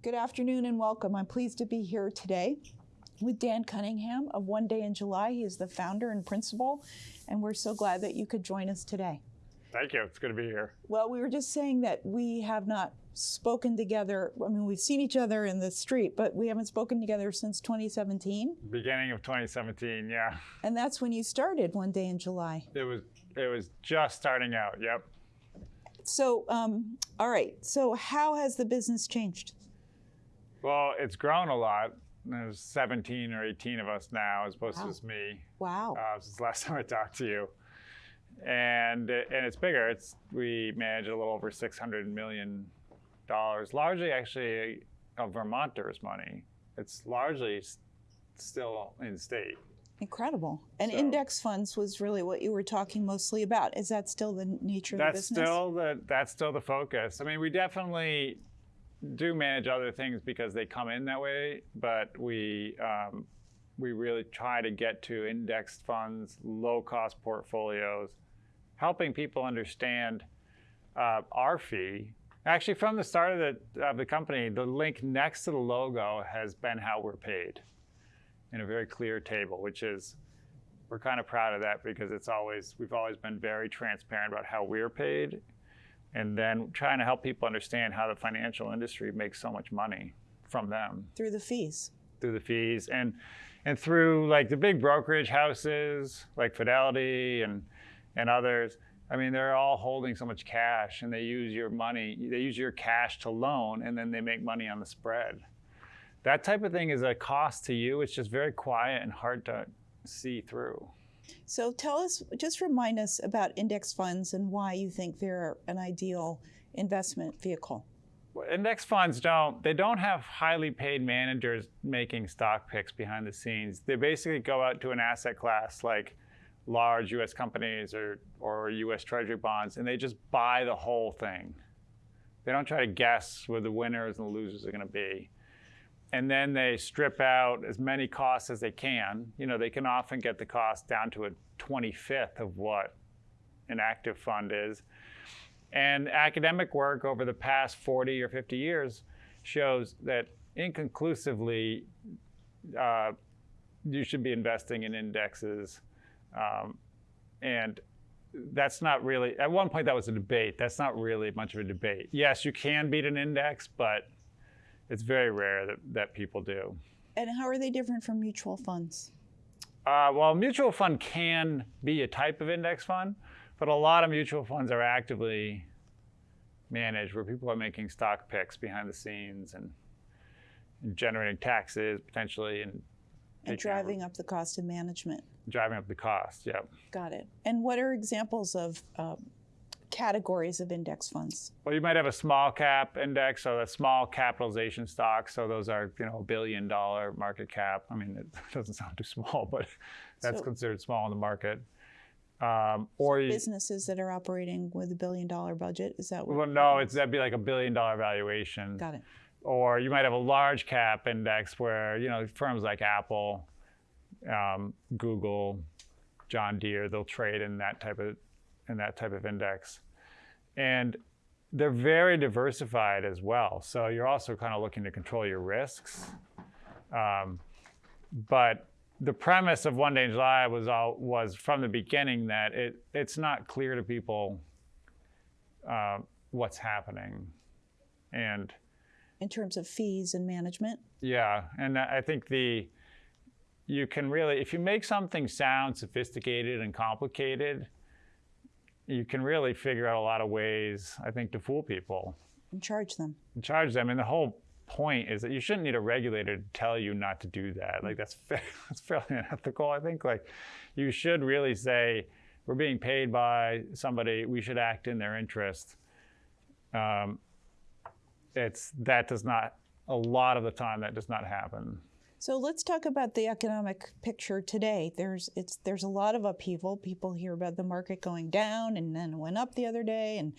Good afternoon and welcome. I'm pleased to be here today with Dan Cunningham of One Day in July. He is the founder and principal, and we're so glad that you could join us today. Thank you. It's good to be here. Well, we were just saying that we have not spoken together. I mean, we've seen each other in the street, but we haven't spoken together since 2017. Beginning of 2017, yeah. And that's when you started One Day in July. It was it was just starting out. Yep. So, um, all right. So, how has the business changed? Well, it's grown a lot. There's 17 or 18 of us now, as opposed Wow. to just me. Wow. Uh, since the last time I talked to you, and and it's bigger. It's we manage a little over 600 million dollars, largely actually of Vermonters' money. It's largely still in state. Incredible. And So- index funds was really what you were talking mostly about. Is that still the nature of the That's business? still the that's still the focus. I mean, we definitely do manage other things because they come in that way, but we um, we really try to get to indexed funds, low cost portfolios, helping people understand uh, our fee. Actually, from the start of the of the company, the link next to the logo has been how we're paid, in a very clear table, which is we're kind of proud of that because it's always we've always been very transparent about how we're paid and then trying to help people understand how the financial industry makes so much money from them. Through the fees. through the fees and and through like the big brokerage houses like Fidelity and and others. I mean they're all holding so much cash and they use your money they use your cash to loan and then they make money on the spread. That type of thing is a cost to you. It's just very quiet and hard to see through So tell us, just remind us about index funds and why you think they're an ideal investment vehicle. Well, Index funds don't they don't have highly paid managers making stock picks behind the scenes. They basically go out to an asset class like large US companies or or US treasury bonds and they just buy the whole thing. They don't try to guess where the winners and the losers are going to be. And then they strip out as many costs as they can. You know, they can often get the cost down to a 25th of what an active fund is. And academic work over the past 40 or 50 years shows that inconclusively uh, you should be investing in indexes. Um, and that's not really, at one point that was a debate. That's not really much of a debate. Yes, you can beat an index, but it's very rare that, that people do. And how are they different from mutual funds? Uh, well, mutual fund can be a type of index fund, but a lot of mutual funds are actively managed where people are making stock picks behind the scenes and, and generating taxes potentially and And taking over- driving up the cost of management. driving up the cost. Yep. Got it. And what are examples of um, categories of index funds? Well, you might have a small cap index, so that's small capitalization stocks. So those are, you know, billion dollar market cap. I mean, it doesn't sound too small, but that's So- considered small in the market. Um, or you, Businesses that are operating with a billion dollar budget. Is that what? well, no, it's that'd be like a billion dollar valuation. Got it. Or you might have a large cap index where you know firms like Apple, um, Google, John Deere, they'll trade in that type of in that type of index, and they're very diversified as well. So you're also kind of looking to control your risks. Um, but the premise of One Day in July was all was from the beginning that it it's not clear to people uh, what's happening, and In terms of fees and management. yeah, and I think the you can really if you make something sound sophisticated and complicated, you can really figure out a lot of ways I think to fool people and charge them. and charge them. And the whole point is that you shouldn't need a regulator to tell you not to do that. Like that's that's fairly unethical. I think like you should really say we're being paid by somebody. We should act in their interest. Um, it's that does not a lot of the time that does not happen. So let's talk about the economic picture today. There's it's there's a lot of upheaval. People hear about the market going down and then went up the other day, and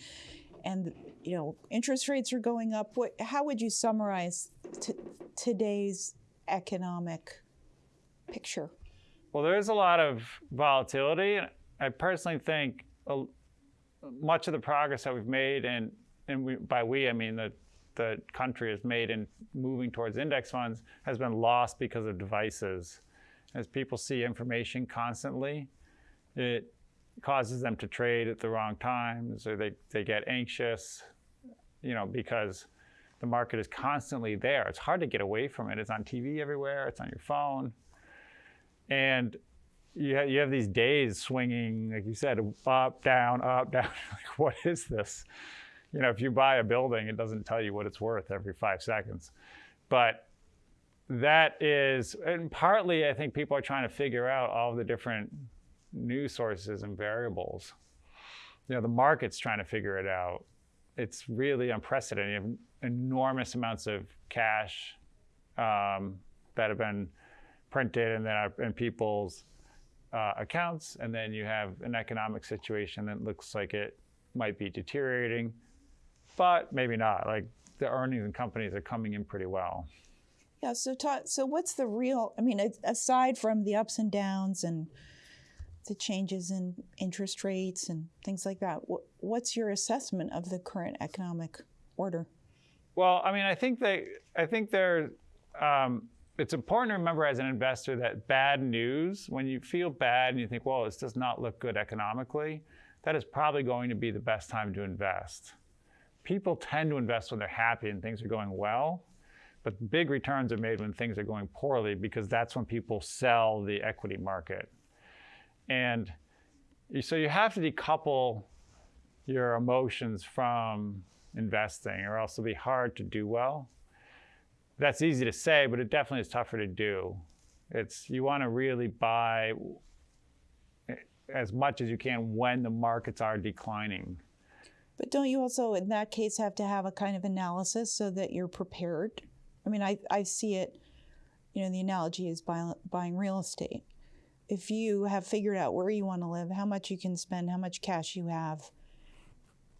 and you know interest rates are going up. What, how would you summarize today's economic picture? Well, there is a lot of volatility. and I personally think much of the progress that we've made, and and we, by we I mean the the country has made in moving towards index funds has been lost because of devices. As people see information constantly, it causes them to trade at the wrong times or they, they get anxious, you know, because the market is constantly there. It's hard to get away from it. It's on TV everywhere, it's on your phone. And you have, you have these days swinging, like you said, up, down, up, down. like, what is this? You know, if you buy a building, it doesn't tell you what it's worth every five seconds. But that is, and partly I think people are trying to figure out all the different news sources and variables. You know, the market's trying to figure it out. It's really unprecedented. You have enormous amounts of cash um, that have been printed and then in people's uh, accounts, and then you have an economic situation that looks like it might be deteriorating, but maybe not. Like the earnings in companies are coming in pretty well. Yeah. So, Todd, so what's the real? I mean, aside from the ups and downs and the changes in interest rates and things like that, what's your assessment of the current economic order? Well, I mean, I think they, I think they're. Um, it's important to remember as an investor that bad news, when you feel bad and you think, well, this does not look good economically, that is probably going to be the best time to invest. People tend to invest when they're happy and things are going well, but big returns are made when things are going poorly because that's when people sell the equity market. And so you have to decouple your emotions from investing or else it'll be hard to do well that's easy to say, but it definitely is tougher to do. It's you want to really buy as much as you can when the markets are declining. But don't you also, in that case, have to have a kind of analysis so that you're prepared? I mean, I, I see it, you know, the analogy is buy, buying real estate. If you have figured out where you want to live, how much you can spend, how much cash you have,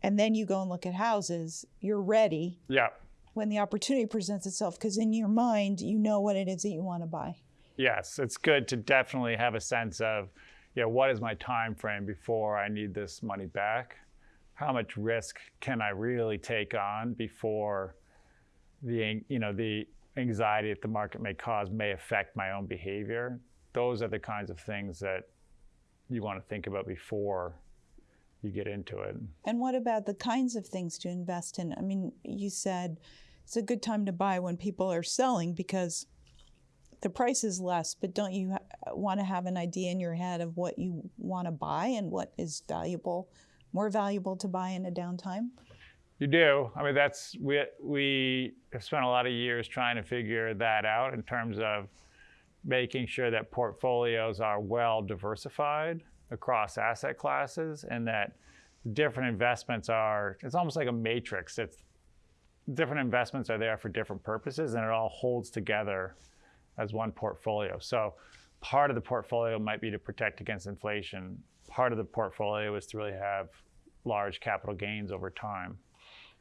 and then you go and look at houses, you're ready. Yeah when the opportunity presents itself because in your mind you know what it is that you want to buy yes it's good to definitely have a sense of you know what is my time frame before i need this money back how much risk can i really take on before the you know the anxiety that the market may cause may affect my own behavior those are the kinds of things that you want to think about before you get into it. And what about the kinds of things to invest in? I mean, you said it's a good time to buy when people are selling because the price is less, but don't you want to have an idea in your head of what you want to buy and what is valuable, more valuable to buy in a downtime? You do. I mean, that's we we have spent a lot of years trying to figure that out in terms of making sure that portfolios are well diversified across asset classes and that different investments are, it's almost like a matrix. It's different investments are there for different purposes and it all holds together as one portfolio. So part of the portfolio might be to protect against inflation. Part of the portfolio is to really have large capital gains over time,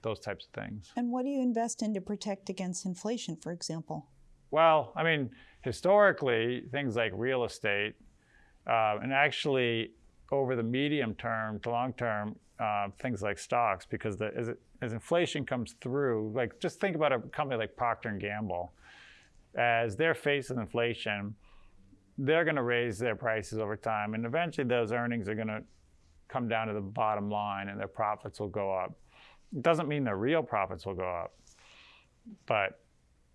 those types of things. And what do you invest in to protect against inflation, for example? Well, I mean, historically, things like real estate uh, and actually, over the medium term to long term, uh, things like stocks, because the, as, it, as inflation comes through, like just think about a company like Procter and Gamble, as they're facing inflation, they're going to raise their prices over time, and eventually those earnings are going to come down to the bottom line, and their profits will go up. It doesn't mean their real profits will go up, but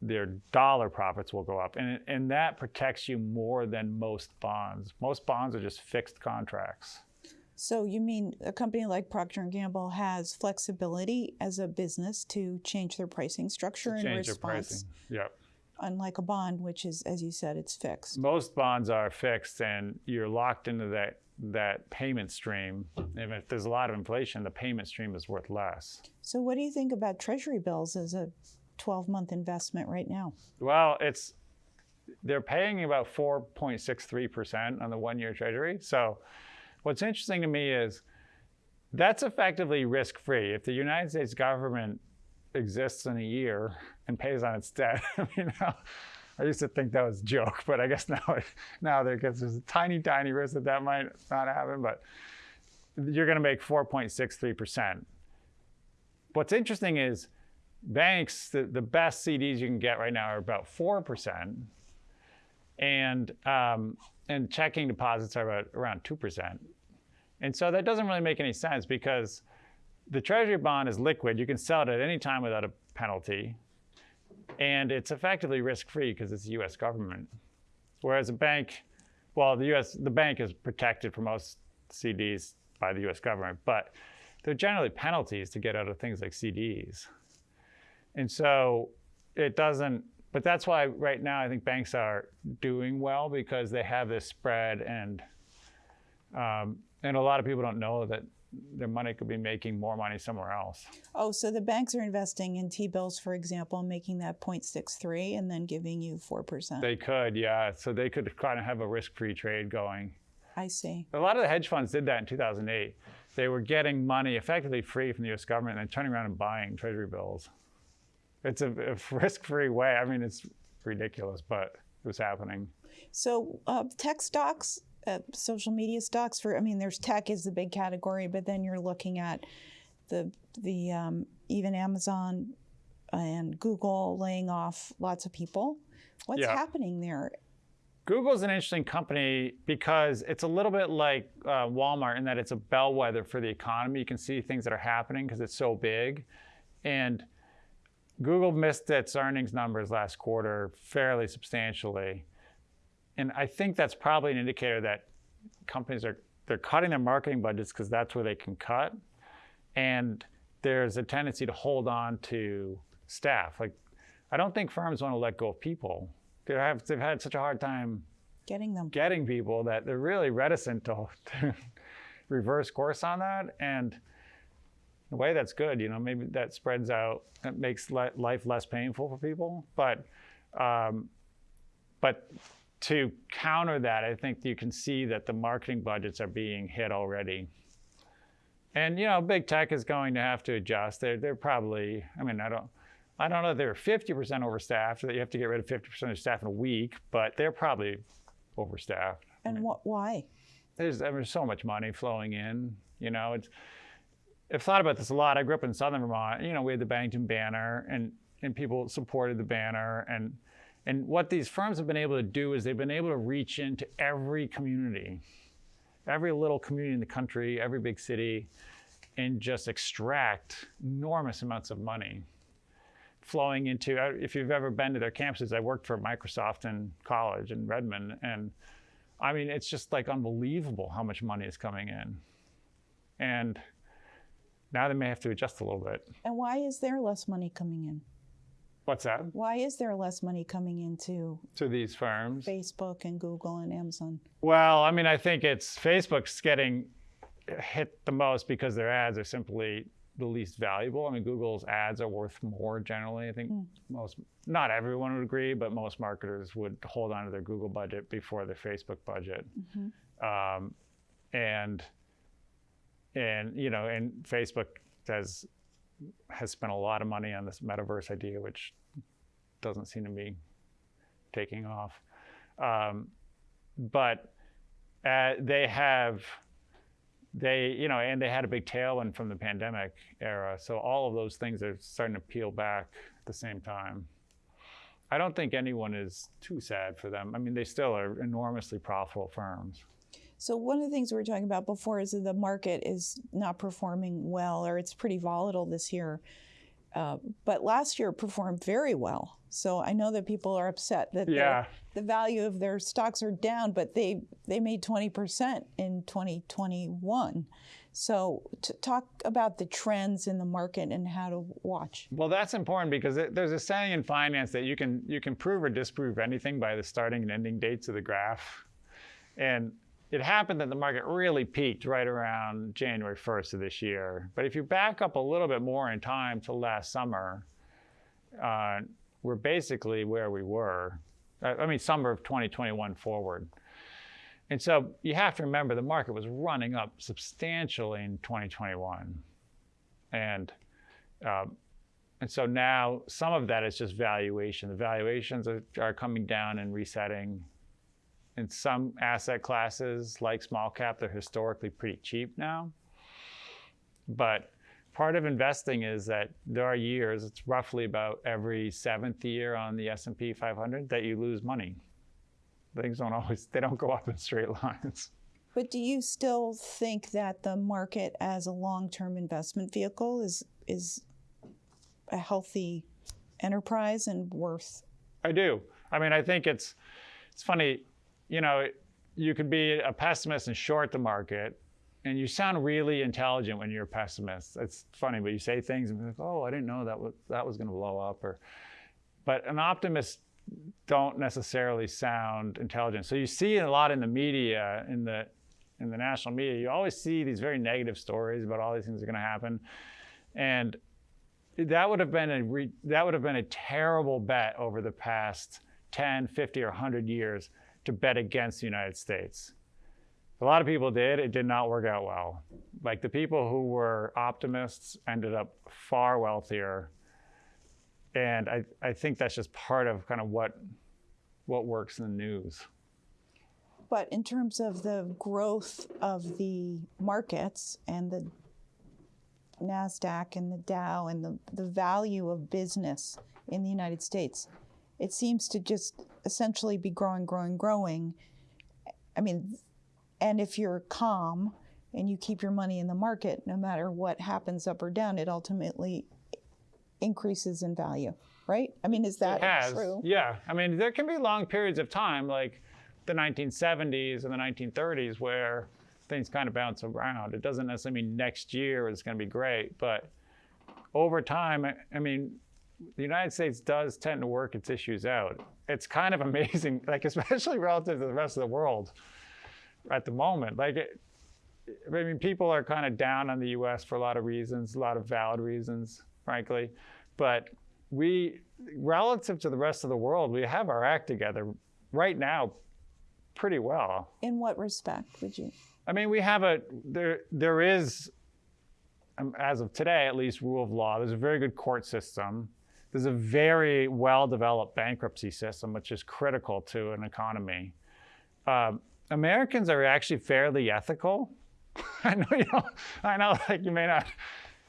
their dollar profits will go up. And, and that protects you more than most bonds. Most bonds are just fixed contracts. So you mean a company like Procter & Gamble has flexibility as a business to change their pricing structure in response? Their pricing. Yep. Unlike a bond, which is, as you said, it's fixed. Most bonds are fixed, and you're locked into that that payment stream. And if there's a lot of inflation, the payment stream is worth less. So, what do you think about Treasury bills as a 12 month investment right now? Well, it's they're paying about 4.63% on the one year treasury. So, what's interesting to me is that's effectively risk free. If the United States government exists in a year and pays on its debt, I I used to think that was a joke, but I guess now, now there, there's a tiny, tiny risk that that might not happen, but you're going to make 4.63%. What's interesting is banks, the, the best CDs you can get right now are about 4%. And, um, and checking deposits are about around 2%. And so that doesn't really make any sense because the treasury bond is liquid. You can sell it at any time without a penalty. And it's effectively risk-free because it's the US government. Whereas a bank, well, the US, the bank is protected for most CDs by the US government, but there are generally penalties to get out of things like CDs. And so it doesn't, but that's why right now I think banks are doing well because they have this spread and um, and a lot of people don't know that their money could be making more money somewhere else. Oh, so the banks are investing in T-bills, for example, making that 0.63 and then giving you 4%. They could, yeah. So they could kind of have a risk-free trade going. I see. A lot of the hedge funds did that in 2008. They were getting money effectively free from the U.S. government and then turning around and buying treasury bills. It's a, a risk-free way. I mean, it's ridiculous, but it was happening. So uh, tech stocks, uh, social media stocks for, I mean, there's tech is the big category, but then you're looking at the, the um, even Amazon and Google laying off lots of people. What's Yeah. happening there? Google's an interesting company because it's a little bit like uh, Walmart in that it's a bellwether for the economy. You can see things that are happening because it's so big. And Google missed its earnings numbers last quarter fairly substantially. And I think that's probably an indicator that companies are they're cutting their marketing budgets because that's where they can cut. And there's a tendency to hold on to staff. Like I don't think firms want to let go of people. They have, they've had such a hard time Getting them. getting people that they're really reticent to, to reverse course on that. And in a way, that's good. You know, maybe that spreads out. It makes life less painful for people. But, um, but to counter that, I think you can see that the marketing budgets are being hit already. And you know, big tech is going to have to adjust. They're they're probably. I mean, I don't. I don't know if they're 50% overstaffed, that you have to get rid of 50% of staff in a week, but they're probably overstaffed. And what? why? There's, there's so much money flowing in. You know, it's, I've thought about this a lot. I grew up in southern Vermont. You know, we had the Bennington banner, and and people supported the banner. And and what these firms have been able to do is they've been able to reach into every community, every little community in the country, every big city, and just extract enormous amounts of money flowing into uh, if you've ever been to their campuses i worked for microsoft in college in redmond and i mean it's just like unbelievable how much money is coming in and now they may have to adjust a little bit And why is there less money coming in? What's that Why is there less money coming into to these firms Facebook and Google and Amazon? well i mean i think it's facebook's getting hit the most because their ads are simply the least valuable. I mean, Google's ads are worth more generally. I think most, not everyone would agree, but most marketers would hold on to their Google budget before their Facebook budget. Um, and and you know, and Facebook has has spent a lot of money on this metaverse idea, which doesn't seem to be taking off. Um, but uh, they have they you know and they had a big tailwind from the pandemic era. So all of those things are starting to peel back at the same time. I don't think anyone is too sad for them. I mean they still are enormously profitable firms So one of the things we were talking about before is that the market is not performing well, or it's pretty volatile this year. Uh, but last year performed very well. So I know that people are upset that Yeah. the value of their stocks are down, but they they made twenty percent in 2021. So to talk about the trends in the market and how to watch. well that's important because it, there's a saying in finance that you can you can prove or disprove anything by the starting and ending dates of the graph and it happened that the market really peaked right around January 1st of this year. But if you back up a little bit more in time to last summer, uh, we're basically where we were. Uh, I mean, summer of 2021 forward. And so you have to remember the market was running up substantially in 2021. And um, and so now some of that is just valuation. The valuations are, are coming down and resetting. In some asset classes, like small cap, they're historically pretty cheap now. But part of investing is that there are years, it's roughly about every seventh year on the S&P 500 that you lose money. Things don't always, they don't go up in straight lines. But do you still think that the market as a long-term investment vehicle is is a healthy enterprise and worth? I do. I mean, I think it's it's funny, you know, you could be a pessimist and short the market, and you sound really intelligent when you're a pessimist. It's funny, but you say things and be like, "Oh, I didn't know that was that was going to blow up," or, but an optimist don't necessarily sound intelligent. So you see a lot in the media, in the in the national media, you always see these very negative stories about all these things are going to happen, and that would have been a re, that would have been a terrible bet over the past 10, 50, or 100 years to bet against the United States. A lot of people did. It did not work out well. Like the people who were optimists ended up far wealthier. And I, I think that's just part of kind of what what works in the news. But in terms of the growth of the markets and the NASDAQ and the Dow and the, the value of business in the United States, it seems to just essentially be growing, growing, growing. I mean, and if you're calm and you keep your money in the market, no matter what happens up or down, it ultimately increases in value, right? I mean, is that it has, true? Yeah. I mean, there can be long periods of time, like the 1970s and the 1930s, where things kind of bounce around. It doesn't necessarily mean next year is going to be great, but over time, I mean, the United States does tend to work its issues out. It's kind of amazing, like especially relative to the rest of the world at the moment. Like, it, I mean, people are kind of down on the U.S. for a lot of reasons, a lot of valid reasons, frankly. But we, relative to the rest of the world, we have our act together right now pretty well. In what respect would you? I mean, we have a, there, there is, um, as of today at least, rule of law. There's a very good court system. There's a very well-developed bankruptcy system, which is critical to an economy. Um, Americans are actually fairly ethical. I know you know, I know like you may not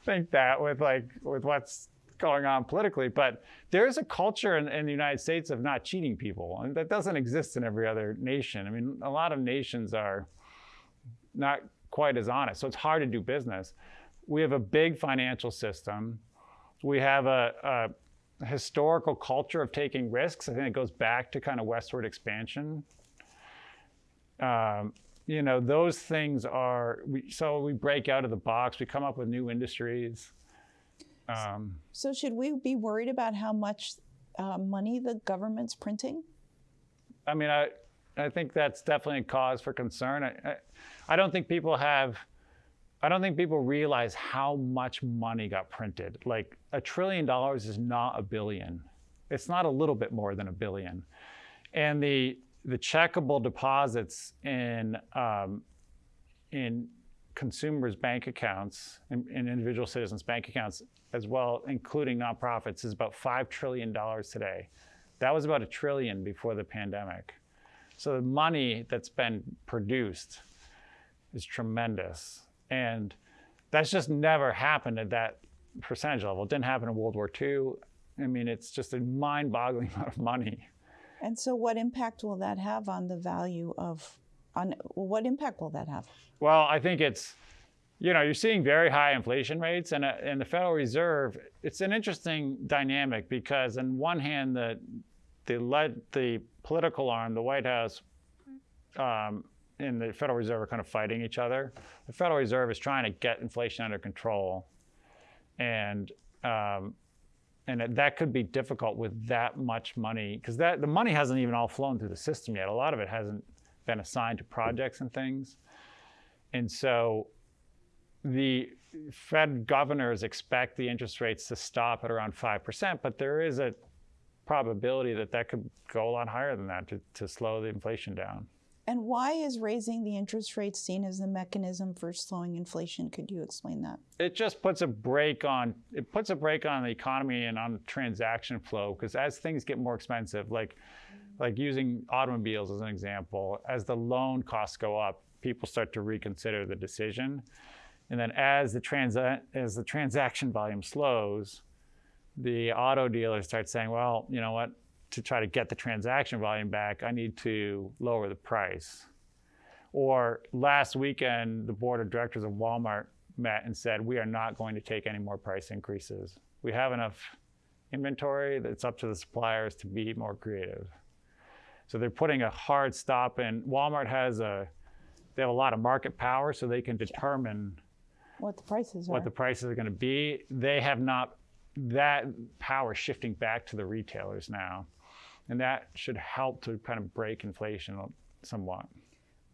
think that with like with what's going on politically, but there's a culture in, in, the United States of not cheating people, and that doesn't exist in every other nation. I mean, a lot of nations are not quite as honest, so it's hard to do business. We have a big financial system. We have a historical culture of taking risks. I think it goes back to kind of westward expansion. Um, you know, those things are, we, so we break out of the box, we come up with new industries. Um, so should we be worried about how much uh, money the government's printing? I mean, I, I think that's definitely a cause for concern. I, I, I don't think people have, I don't think people realize how much money got printed. Like a trillion dollars is not a billion. It's not a little bit more than a billion. And the, the checkable deposits in, um, in consumers' bank accounts and, and, individual citizens' bank accounts as well, including nonprofits, is about $5 trillion today. That was about a trillion before the pandemic. So the money that's been produced is tremendous. And that's just never happened at that percentage level. It didn't happen in World War II. I mean, it's just a mind-boggling amount of money. And so what impact will that have on the value of, on what impact will that have? Well, I think it's, you know, you're seeing very high inflation rates and, uh, and the Federal Reserve, it's an interesting dynamic because on one hand, the, the, led, the political arm, the White House, um, and the Federal Reserve are kind of fighting each other. The Federal Reserve is trying to get inflation under control. And um, and that could be difficult with that much money because that the money hasn't even all flown through the system yet. A lot of it hasn't been assigned to projects and things, and so the Fed governors expect the interest rates to stop at around five percent, but there is a probability that that could go a lot higher than that to, to slow the inflation down. And why is raising the interest rate seen as the mechanism for slowing inflation? Could you explain that? It just puts a brake on it puts a brake on the economy and on transaction flow because as things get more expensive, like like using automobiles as an example, as the loan costs go up, people start to reconsider the decision. And then as the transa- as the transaction volume slows, the auto dealers start saying, well, you know what? To try to get the transaction volume back, I need to lower the price. Or last weekend, the board of directors of Walmart met and said, we are not going to take any more price increases. We have enough inventory that it's up to the suppliers to be more creative. So they're putting a hard stop in. Walmart has a, they have a lot of market power, so they can determine What the prices are. what the prices are going to be. They have not that power shifting back to the retailers now, and that should help to kind of break inflation somewhat.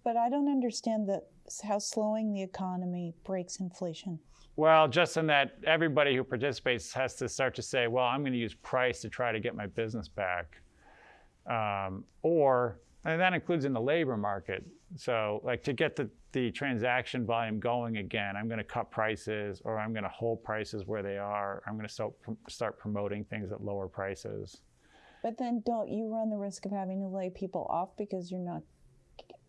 but I don't understand the, how slowing the economy breaks inflation. Well, just in that everybody who participates has to start to say, well, I'm going to use price to try to get my business back. Um, or, and that includes in the labor market. So, like to get the, the transaction volume going again, I'm going to cut prices or I'm going to hold prices where they are. I'm going to start, start promoting things at lower prices. But then don't you run the risk of having to lay people off because you're not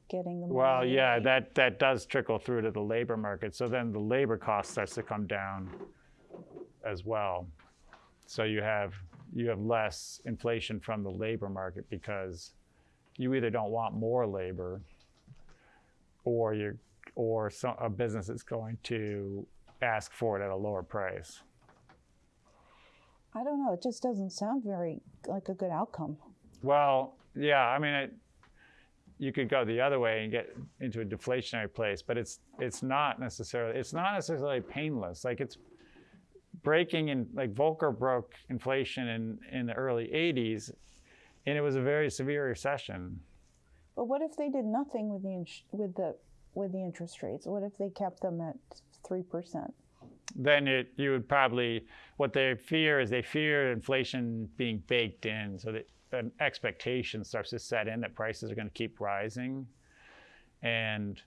getting the money? Well, yeah, that, that does trickle through to the labor market. So then the labor cost starts to come down as well. So you have you have less inflation from the labor market because you either don't want more labor or you or some, a business is going to ask for it at a lower price. I don't know. It just doesn't sound very like a good outcome. Well, yeah, I mean, it, you could go the other way and get into a deflationary place, but it's it's not necessarily it's not necessarily painless. Like it's breaking in like Volcker broke inflation in in the early '80s, and it was a very severe recession. But what if they did nothing with the with the with the interest rates? What if they kept them at three percent? Then it you would probably what they fear is they fear inflation being baked in, so that an expectation starts to set in that prices are going to keep rising, and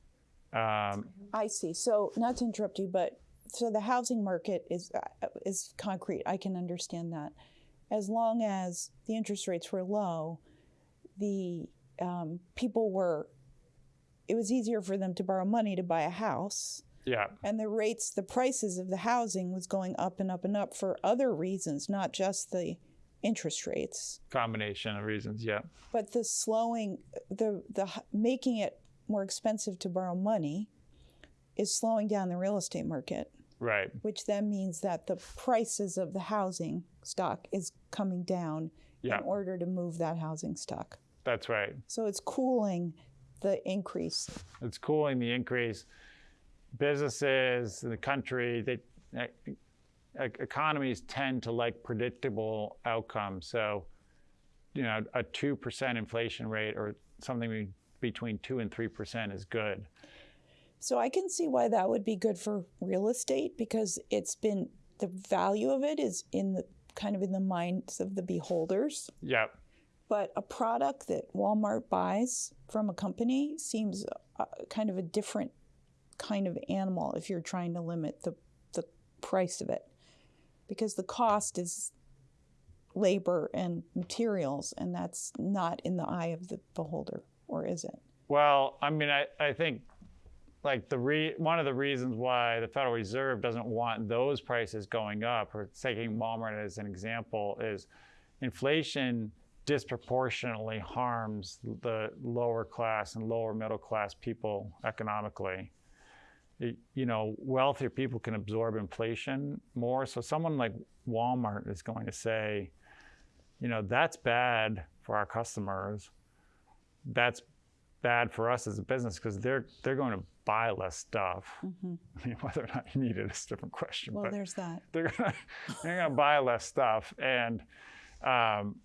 um, I see. So not to interrupt you, but so the housing market is uh, is concrete. I can understand that. As long as the interest rates were low, the um, people were. It was easier for them to borrow money to buy a house, yeah, and the rates, the prices of the housing was going up and up and up for other reasons, not just the interest rates. combination of reasons. Yeah. But the slowing, the the making it more expensive to borrow money, is slowing down the real estate market, Right. which then means that the prices of the housing stock is coming down Yeah. in order to move that housing stock. That's right. So it's cooling the increase. It's cooling the increase. Businesses in the country, they, e- economies tend to like predictable outcomes. So, you know, a 2% inflation rate or something between 2 and 3% is good. So I can see why that would be good for real estate because it's been the value of it is in the kind of in the minds of the beholders. Yeah. But a product that Walmart buys from a company seems uh, kind of a different kind of animal if you're trying to limit the, the price of it. Because the cost is labor and materials, and that's not in the eye of the beholder, or is it? Well, I mean, I, I think like the re- one of the reasons why the Federal Reserve doesn't want those prices going up, or taking Walmart as an example, is inflation disproportionately harms the lower class and lower middle class people economically. You know, wealthier people can absorb inflation more. So someone like Walmart is going to say, you know, that's bad for our customers. That's bad for us as a business because they're they're going to buy less stuff. I mean, whether or not you need it is a different question. Well, but there's that. they're gonna they're gonna buy less stuff, and um,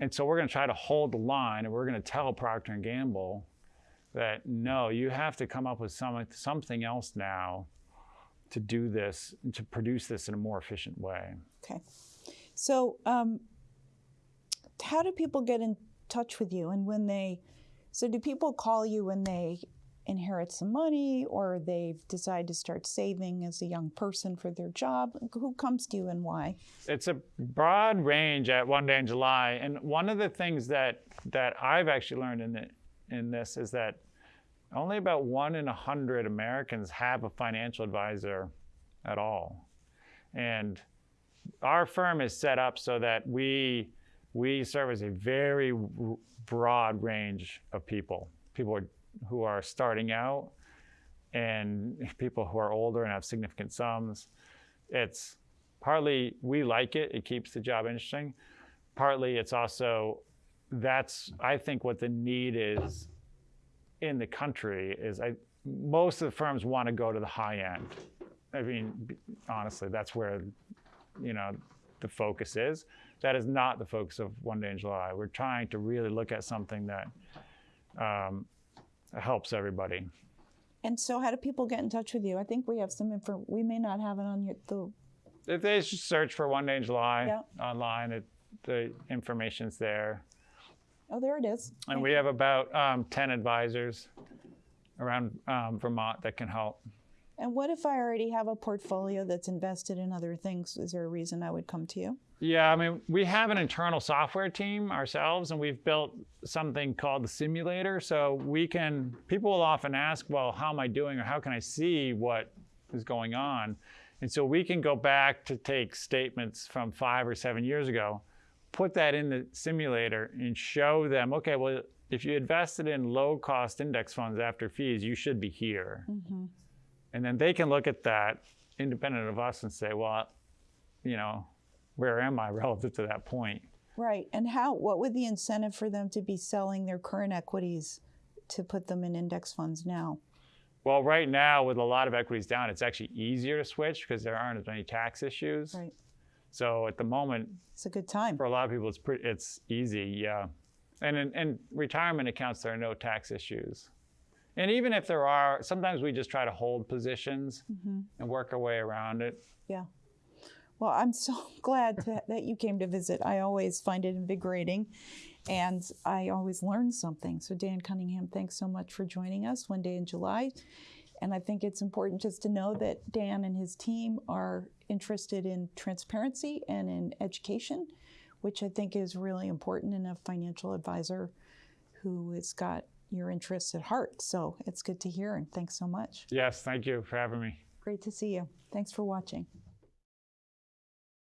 and so we're gonna try to hold the line, and we're gonna tell Procter and Gamble that no, you have to come up with some something else now to do this to produce this in a more efficient way. Okay. So, um, how do people get in touch with you? And when they, so do people call you when they inherit some money or they've decided to start saving as a young person for their job? Who comes to you and why? it's a broad range at one day in July. And one of the things that that I've actually learned in the, in this is that only about one in a hundred Americans have a financial advisor at all. And our firm is set up so that we we service a very broad range of people. People who are starting out and people who are older and have significant sums. It's partly we like it, it keeps the job interesting. Partly it's also that's I think what the need is in the country is I most of the firms want to go to the high end. I mean, honestly, that's where you know the focus is. That is not the focus of One Day in July. We're trying to really look at something that um, helps everybody. And so, how do people get in touch with you? I think we have some info. We may not have it on your, the. If they just search for One Day in July Yeah. online, it, the information's there. Oh, there it is. And we have about um, 10 advisors around um, Vermont that can help. And what if I already have a portfolio that's invested in other things? Is there a reason I would come to you? Yeah, I mean, we have an internal software team ourselves, and we've built something called the simulator. So we can, people will often ask, well, how am I doing, or how can I see what is going on? And so we can go back to take statements from five or seven years ago, put that in the simulator, and show them, okay, well, if you invested in low cost index funds after fees, you should be here. Mm-hmm. And then they can look at that independent of us and say, well, you know, where am I relative to that point? Right. And how? What would the incentive for them to be selling their current equities to put them in index funds now? Well, right now, with a lot of equities down, it's actually easier to switch because there aren't as many tax issues. Right. So at the moment, It's a good time. for a lot of people, it's pretty, it's easy, yeah. And in, in retirement accounts, there are no tax issues. And even if there are, sometimes we just try to hold positions mm-hmm. and work our way around it. Yeah. Well, I'm so glad to, that you came to visit. I always find it invigorating and I always learn something. So, Dan Cunningham, thanks so much for joining us one day in July. And I think it's important just to know that Dan and his team are interested in transparency and in education, which I think is really important in a financial advisor who has got your interests at heart. So, it's good to hear and thanks so much. Yes, thank you for having me. Great to see you. Thanks for watching.